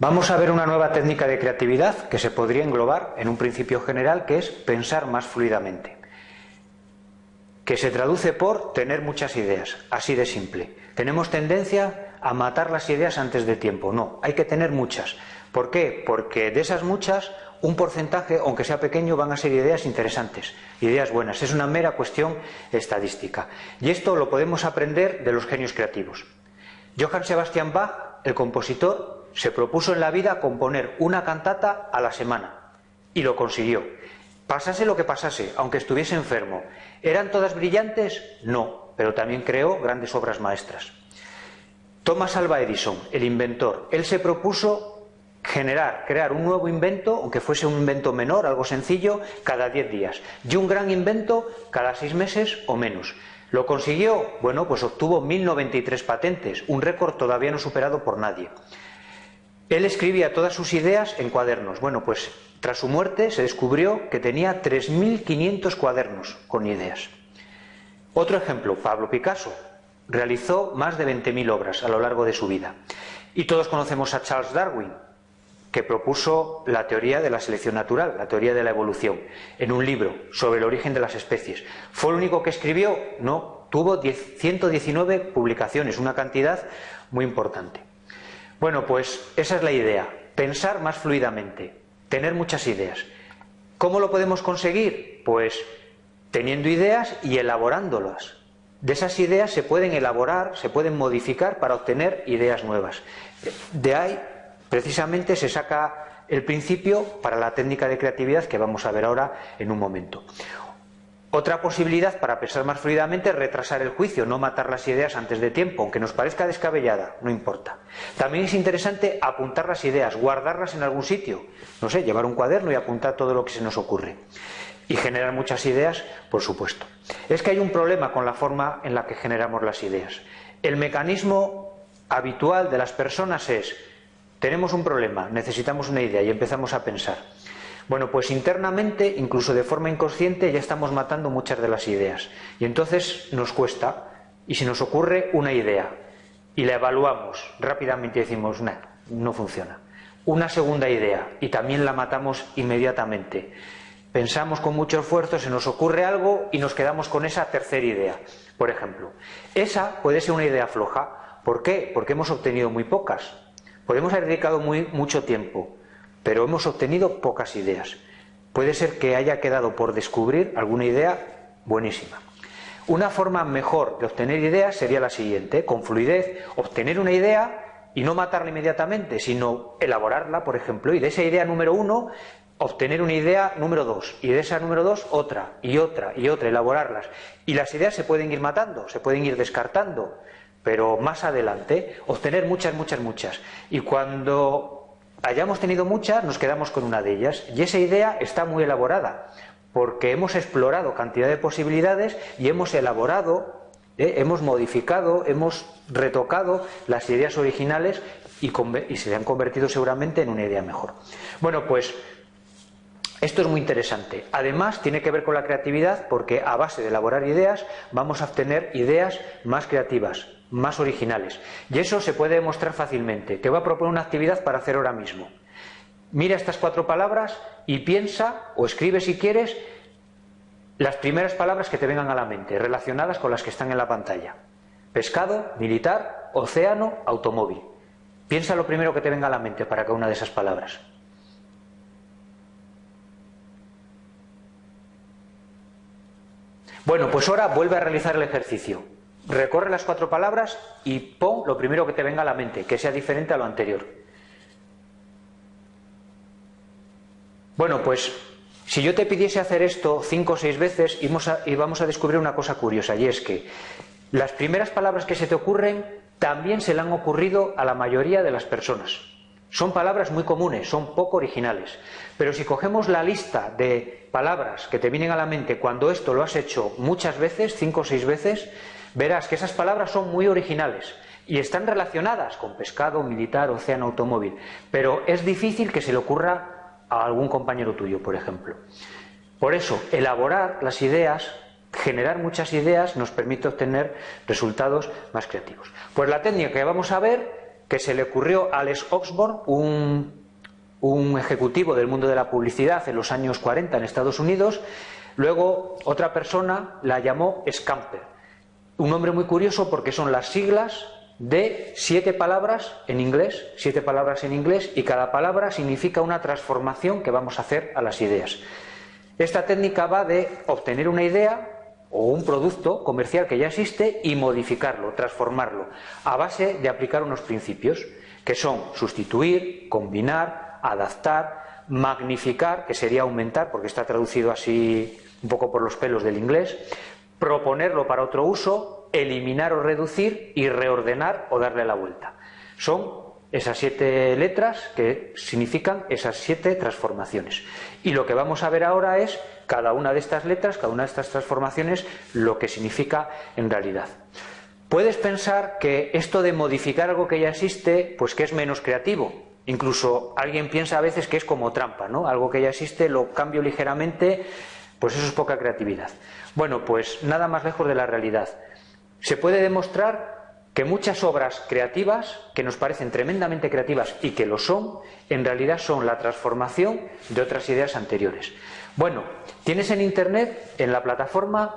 Vamos a ver una nueva técnica de creatividad que se podría englobar en un principio general que es pensar más fluidamente, que se traduce por tener muchas ideas, así de simple. Tenemos tendencia a matar las ideas antes de tiempo, no, hay que tener muchas. ¿Por qué? Porque de esas muchas, un porcentaje, aunque sea pequeño, van a ser ideas interesantes, ideas buenas. Es una mera cuestión estadística. Y esto lo podemos aprender de los genios creativos. Johann Sebastian Bach, el compositor, se propuso en la vida componer una cantata a la semana y lo consiguió. Pasase lo que pasase, aunque estuviese enfermo. ¿Eran todas brillantes? No, pero también creó grandes obras maestras. Thomas Alva Edison, el inventor, él se propuso generar, crear un nuevo invento, aunque fuese un invento menor, algo sencillo, cada 10 días, y un gran invento cada 6 meses o menos. ¿Lo consiguió? Bueno, pues obtuvo 1093 patentes, un récord todavía no superado por nadie. Él escribía todas sus ideas en cuadernos. Bueno, pues tras su muerte se descubrió que tenía 3.500 cuadernos con ideas. Otro ejemplo, Pablo Picasso. Realizó más de 20.000 obras a lo largo de su vida. Y todos conocemos a Charles Darwin, que propuso la teoría de la selección natural, la teoría de la evolución, en un libro sobre el origen de las especies. ¿Fue el único que escribió? No, tuvo 119 publicaciones, una cantidad muy importante. Bueno, pues esa es la idea, pensar más fluidamente, tener muchas ideas. ¿Cómo lo podemos conseguir? Pues teniendo ideas y elaborándolas. De esas ideas se pueden elaborar, se pueden modificar para obtener ideas nuevas. De ahí, precisamente, se saca el principio para la técnica de creatividad que vamos a ver ahora en un momento. Otra posibilidad para pensar más fluidamente es retrasar el juicio, no matar las ideas antes de tiempo, aunque nos parezca descabellada, no importa. También es interesante apuntar las ideas, guardarlas en algún sitio, no sé, llevar un cuaderno y apuntar todo lo que se nos ocurre. Y generar muchas ideas, por supuesto. Es que hay un problema con la forma en la que generamos las ideas. El mecanismo habitual de las personas es, tenemos un problema, necesitamos una idea y empezamos a pensar. Bueno, pues internamente, incluso de forma inconsciente, ya estamos matando muchas de las ideas. Y entonces nos cuesta. Y si nos ocurre una idea y la evaluamos rápidamente y decimos, no, no funciona. Una segunda idea y también la matamos inmediatamente. Pensamos con mucho esfuerzo, se nos ocurre algo y nos quedamos con esa tercera idea. Por ejemplo, esa puede ser una idea floja. ¿Por qué? Porque hemos obtenido muy pocas. Podemos haber dedicado mucho tiempo, pero hemos obtenido pocas ideas. Puede ser que haya quedado por descubrir alguna idea buenísima. Una forma mejor de obtener ideas sería la siguiente, con fluidez, obtener una idea y no matarla inmediatamente, sino elaborarla, por ejemplo, y de esa idea número uno, obtener una idea número dos, y de esa número dos otra, y otra, y otra, elaborarlas. Y las ideas se pueden ir matando, se pueden ir descartando, pero más adelante, obtener muchas, muchas, muchas. Y cuando hayamos tenido muchas, nos quedamos con una de ellas. Y esa idea está muy elaborada, porque hemos explorado cantidad de posibilidades y hemos elaborado, eh, hemos modificado, hemos retocado las ideas originales y, y se han convertido seguramente en una idea mejor. Bueno, pues esto es muy interesante. Además, tiene que ver con la creatividad porque a base de elaborar ideas vamos a obtener ideas más creativas, más originales. Y eso se puede demostrar fácilmente. Te voy a proponer una actividad para hacer ahora mismo. Mira estas cuatro palabras y piensa, o escribe si quieres, las primeras palabras que te vengan a la mente, relacionadas con las que están en la pantalla. Pescado, militar, océano, automóvil. Piensa lo primero que te venga a la mente para cada una de esas palabras. Bueno, pues ahora vuelve a realizar el ejercicio. Recorre las cuatro palabras y pon lo primero que te venga a la mente, que sea diferente a lo anterior. Bueno, pues si yo te pidiese hacer esto cinco o seis veces, y vamos a descubrir una cosa curiosa, y es que las primeras palabras que se te ocurren también se le han ocurrido a la mayoría de las personas. Son palabras muy comunes, son poco originales. Pero si cogemos la lista de palabras que te vienen a la mente cuando esto lo has hecho muchas veces, cinco o seis veces, verás que esas palabras son muy originales y están relacionadas con pescado, militar, océano, automóvil. Pero es difícil que se le ocurra a algún compañero tuyo, por ejemplo. Por eso, elaborar las ideas, generar muchas ideas, nos permite obtener resultados más creativos. Pues la técnica que vamos a ver que se le ocurrió a Alex Oxford, un, un ejecutivo del mundo de la publicidad en los años 40 en Estados Unidos. Luego otra persona la llamó Scamper. Un nombre muy curioso porque son las siglas de siete palabras en inglés, siete palabras en inglés, y cada palabra significa una transformación que vamos a hacer a las ideas. Esta técnica va de obtener una idea o un producto comercial que ya existe y modificarlo, transformarlo, a base de aplicar unos principios, que son sustituir, combinar, adaptar, magnificar, que sería aumentar, porque está traducido así un poco por los pelos del inglés, proponerlo para otro uso, eliminar o reducir y reordenar o darle la vuelta. Son esas siete letras que significan esas siete transformaciones. Y lo que vamos a ver ahora es cada una de estas letras, cada una de estas transformaciones, lo que significa en realidad. Puedes pensar que esto de modificar algo que ya existe, pues que es menos creativo. Incluso alguien piensa a veces que es como trampa, ¿no? Algo que ya existe, lo cambio ligeramente, pues eso es poca creatividad. Bueno, pues nada más lejos de la realidad se puede demostrar que muchas obras creativas, que nos parecen tremendamente creativas y que lo son, en realidad son la transformación de otras ideas anteriores. Bueno, tienes en Internet, en la plataforma,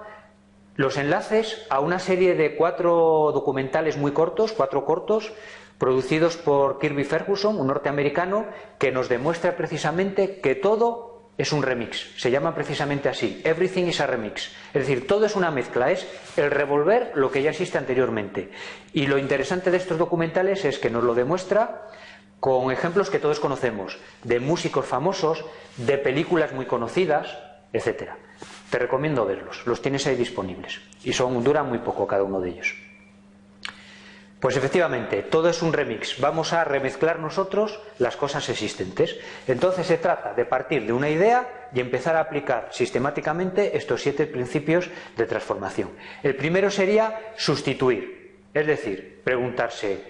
los enlaces a una serie de cuatro documentales muy cortos, cuatro cortos, producidos por Kirby Ferguson, un norteamericano, que nos demuestra precisamente que todo es un remix, se llama precisamente así, everything is a remix, es decir, todo es una mezcla, es el revolver lo que ya existe anteriormente. Y lo interesante de estos documentales es que nos lo demuestra con ejemplos que todos conocemos, de músicos famosos, de películas muy conocidas, etcétera. Te recomiendo verlos, los tienes ahí disponibles y son duran muy poco cada uno de ellos. Pues efectivamente, todo es un remix. Vamos a remezclar nosotros las cosas existentes. Entonces se trata de partir de una idea y empezar a aplicar sistemáticamente estos siete principios de transformación. El primero sería sustituir, es decir, preguntarse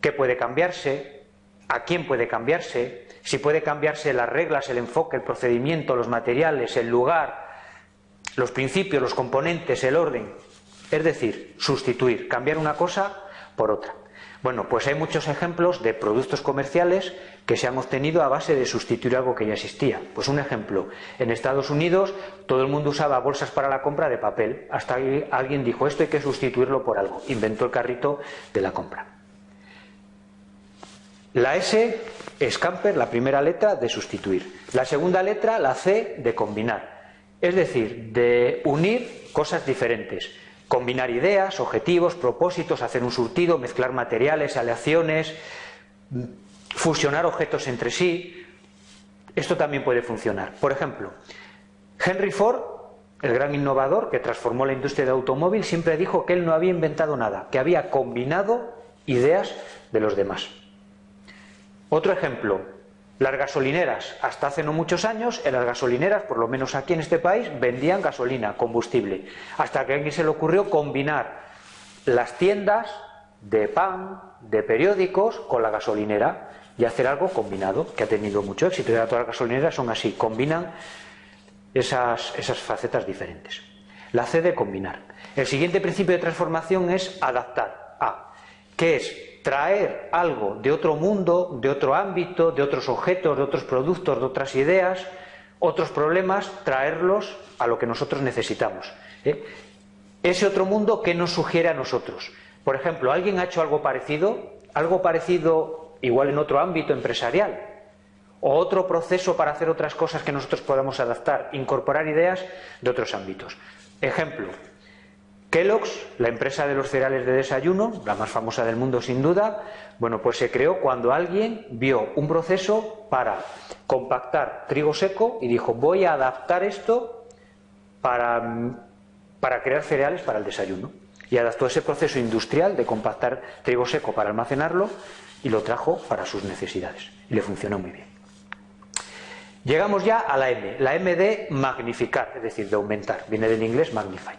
qué puede cambiarse, a quién puede cambiarse, si puede cambiarse las reglas, el enfoque, el procedimiento, los materiales, el lugar, los principios, los componentes, el orden. Es decir, sustituir, cambiar una cosa por otra. Bueno, pues hay muchos ejemplos de productos comerciales que se han obtenido a base de sustituir algo que ya existía. Pues un ejemplo, en Estados Unidos todo el mundo usaba bolsas para la compra de papel, hasta alguien dijo esto hay que sustituirlo por algo, inventó el carrito de la compra. La S es camper, la primera letra de sustituir. La segunda letra, la C, de combinar. Es decir, de unir cosas diferentes combinar ideas, objetivos, propósitos, hacer un surtido, mezclar materiales, aleaciones, fusionar objetos entre sí. Esto también puede funcionar. Por ejemplo, Henry Ford, el gran innovador que transformó la industria del automóvil, siempre dijo que él no había inventado nada, que había combinado ideas de los demás. Otro ejemplo, las gasolineras, hasta hace no muchos años, en las gasolineras, por lo menos aquí en este país, vendían gasolina, combustible. Hasta que a alguien se le ocurrió combinar las tiendas de pan, de periódicos, con la gasolinera y hacer algo combinado, que ha tenido mucho éxito. Y ahora todas las gasolineras son así, combinan esas, esas facetas diferentes. La C de combinar. El siguiente principio de transformación es adaptar. A, que es traer algo de otro mundo, de otro ámbito, de otros objetos, de otros productos, de otras ideas, otros problemas, traerlos a lo que nosotros necesitamos. ¿eh? Ese otro mundo, ¿qué nos sugiere a nosotros? Por ejemplo, ¿alguien ha hecho algo parecido? Algo parecido igual en otro ámbito empresarial. O otro proceso para hacer otras cosas que nosotros podamos adaptar, incorporar ideas de otros ámbitos. Ejemplo, Kellogg's, la empresa de los cereales de desayuno, la más famosa del mundo sin duda, bueno, pues se creó cuando alguien vio un proceso para compactar trigo seco y dijo, voy a adaptar esto para, para crear cereales para el desayuno. Y adaptó ese proceso industrial de compactar trigo seco para almacenarlo y lo trajo para sus necesidades. Y le funcionó muy bien. Llegamos ya a la M, la M de magnificar, es decir, de aumentar, viene del inglés magnify.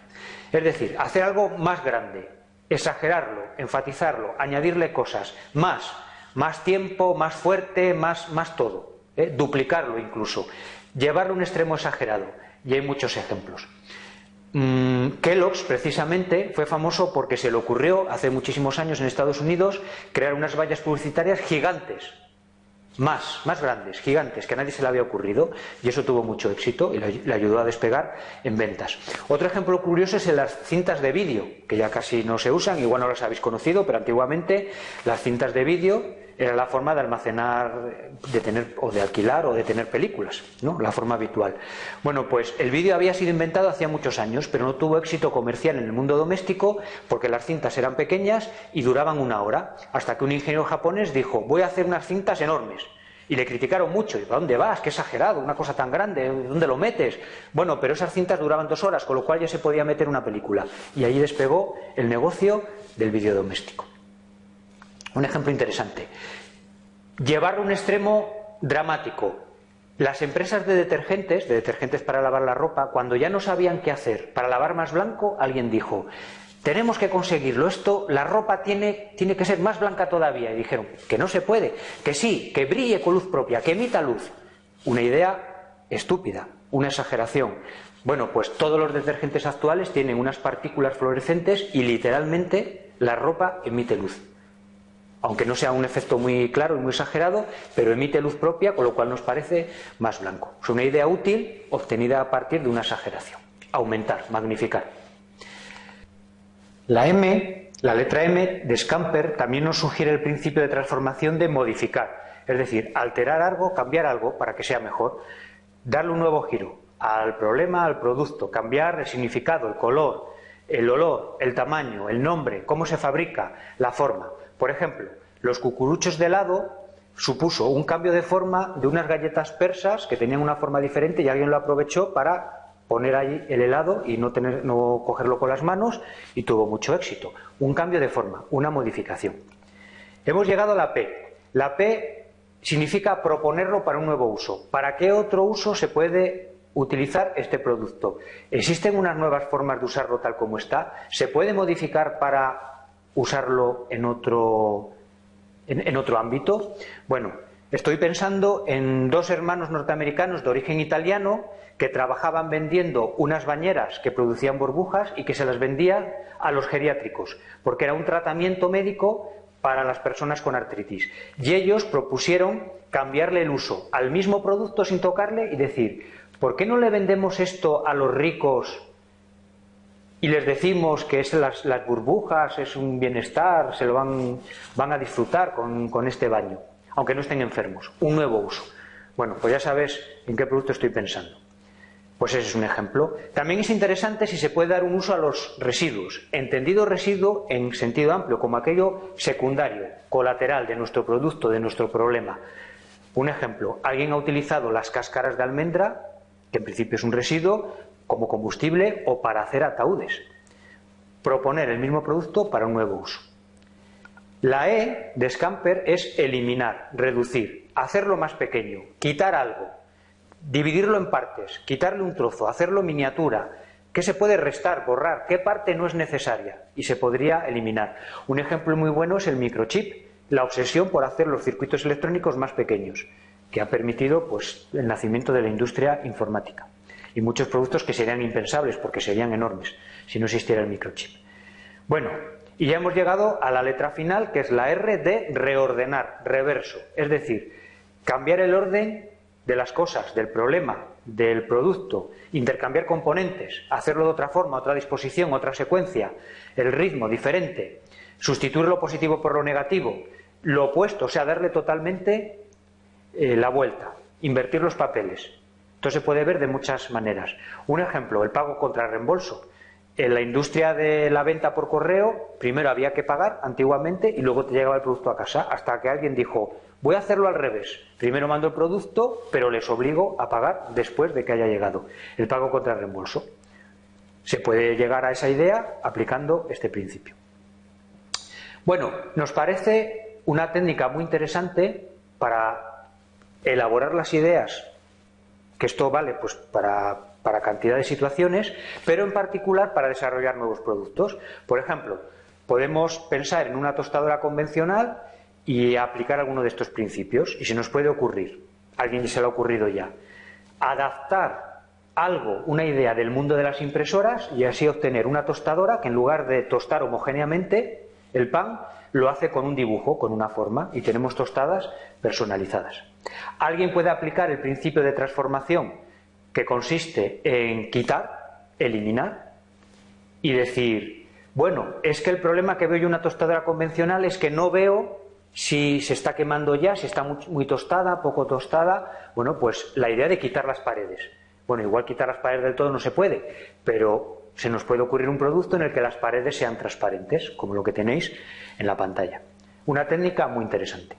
Es decir, hacer algo más grande, exagerarlo, enfatizarlo, añadirle cosas, más, más tiempo, más fuerte, más, más todo, ¿eh? duplicarlo incluso, llevarlo a un extremo exagerado. Y hay muchos ejemplos. Mm, Kellogg's precisamente fue famoso porque se le ocurrió hace muchísimos años en Estados Unidos crear unas vallas publicitarias gigantes más, más grandes, gigantes, que a nadie se le había ocurrido y eso tuvo mucho éxito y le ayudó a despegar en ventas. Otro ejemplo curioso es en las cintas de vídeo, que ya casi no se usan, igual no las habéis conocido, pero antiguamente las cintas de vídeo era la forma de almacenar, de tener o de alquilar o de tener películas, ¿no? La forma habitual. Bueno, pues el vídeo había sido inventado hacía muchos años, pero no tuvo éxito comercial en el mundo doméstico porque las cintas eran pequeñas y duraban una hora, hasta que un ingeniero japonés dijo, voy a hacer unas cintas enormes. Y le criticaron mucho, y ¿a dónde vas? Qué exagerado, una cosa tan grande, ¿dónde lo metes? Bueno, pero esas cintas duraban dos horas, con lo cual ya se podía meter una película. Y ahí despegó el negocio del vídeo doméstico. Un ejemplo interesante. Llevar un extremo dramático. Las empresas de detergentes, de detergentes para lavar la ropa, cuando ya no sabían qué hacer para lavar más blanco, alguien dijo, tenemos que conseguirlo, esto, la ropa tiene, tiene que ser más blanca todavía. Y dijeron, que no se puede, que sí, que brille con luz propia, que emita luz. Una idea estúpida, una exageración. Bueno, pues todos los detergentes actuales tienen unas partículas fluorescentes y literalmente la ropa emite luz aunque no sea un efecto muy claro y muy exagerado, pero emite luz propia, con lo cual nos parece más blanco. Es una idea útil obtenida a partir de una exageración. Aumentar, magnificar. La M, la letra M de Scamper también nos sugiere el principio de transformación de modificar, es decir, alterar algo, cambiar algo para que sea mejor, darle un nuevo giro al problema, al producto, cambiar el significado, el color, el olor, el tamaño, el nombre, cómo se fabrica, la forma. Por ejemplo, los cucuruchos de helado supuso un cambio de forma de unas galletas persas que tenían una forma diferente y alguien lo aprovechó para poner ahí el helado y no, tener, no cogerlo con las manos y tuvo mucho éxito. Un cambio de forma, una modificación. Hemos llegado a la P. La P significa proponerlo para un nuevo uso. ¿Para qué otro uso se puede utilizar este producto? ¿Existen unas nuevas formas de usarlo tal como está? ¿Se puede modificar para usarlo en otro, en, otro ámbito? Bueno, estoy pensando en dos hermanos norteamericanos de origen italiano que trabajaban vendiendo unas bañeras que producían burbujas y que se las vendía a los geriátricos, porque era un tratamiento médico para las personas con artritis. Y ellos propusieron cambiarle el uso al mismo producto sin tocarle y decir, ¿por qué no le vendemos esto a los ricos y les decimos que es las, burbujas, es un bienestar, se lo van, van a disfrutar con, con, este baño, aunque no estén enfermos. Un nuevo uso. Bueno, pues ya sabes en qué producto estoy pensando. Pues ese es un ejemplo. También es interesante si se puede dar un uso a los residuos, entendido residuo en sentido amplio, como aquello secundario, colateral de nuestro producto, de nuestro problema. Un ejemplo, alguien ha utilizado las cáscaras de almendra, que en principio es un residuo, como combustible o para hacer ataúdes. Proponer el mismo producto para un nuevo uso. La E de Scamper es eliminar, reducir, hacerlo más pequeño, quitar algo, dividirlo en partes, quitarle un trozo, hacerlo miniatura. ¿Qué se puede restar, borrar? ¿Qué parte no es necesaria? Y se podría eliminar. Un ejemplo muy bueno es el microchip, la obsesión por hacer los circuitos electrónicos más pequeños, que ha permitido pues, el nacimiento de la industria informática y muchos productos que serían impensables porque serían enormes si no existiera el microchip. Bueno, y ya hemos llegado a la letra final que es la R de reordenar, reverso, es decir, cambiar el orden de las cosas, del problema, del producto, intercambiar componentes, hacerlo de otra forma, otra disposición, otra secuencia, el ritmo diferente, sustituir lo positivo por lo negativo, lo opuesto, o sea, darle totalmente eh, la vuelta, invertir los papeles. Esto se puede ver de muchas maneras. Un ejemplo, el pago contra reembolso. En la industria de la venta por correo, primero había que pagar antiguamente y luego te llegaba el producto a casa, hasta que alguien dijo, voy a hacerlo al revés. Primero mando el producto, pero les obligo a pagar después de que haya llegado. El pago contra reembolso. Se puede llegar a esa idea aplicando este principio. Bueno, nos parece una técnica muy interesante para elaborar las ideas que esto vale pues para, para cantidad de situaciones, pero en particular para desarrollar nuevos productos. Por ejemplo, podemos pensar en una tostadora convencional y aplicar alguno de estos principios, y se nos puede ocurrir, alguien se le ha ocurrido ya, adaptar algo, una idea del mundo de las impresoras y así obtener una tostadora que en lugar de tostar homogéneamente el pan, lo hace con un dibujo, con una forma, y tenemos tostadas personalizadas. Alguien puede aplicar el principio de transformación que consiste en quitar, eliminar y decir, bueno, es que el problema que veo yo en una tostadora convencional es que no veo si se está quemando ya, si está muy, tostada, poco tostada. Bueno, pues la idea de quitar las paredes. Bueno, igual quitar las paredes del todo no se puede, pero se nos puede ocurrir un producto en el que las paredes sean transparentes, como lo que tenéis en la pantalla. Una técnica muy interesante.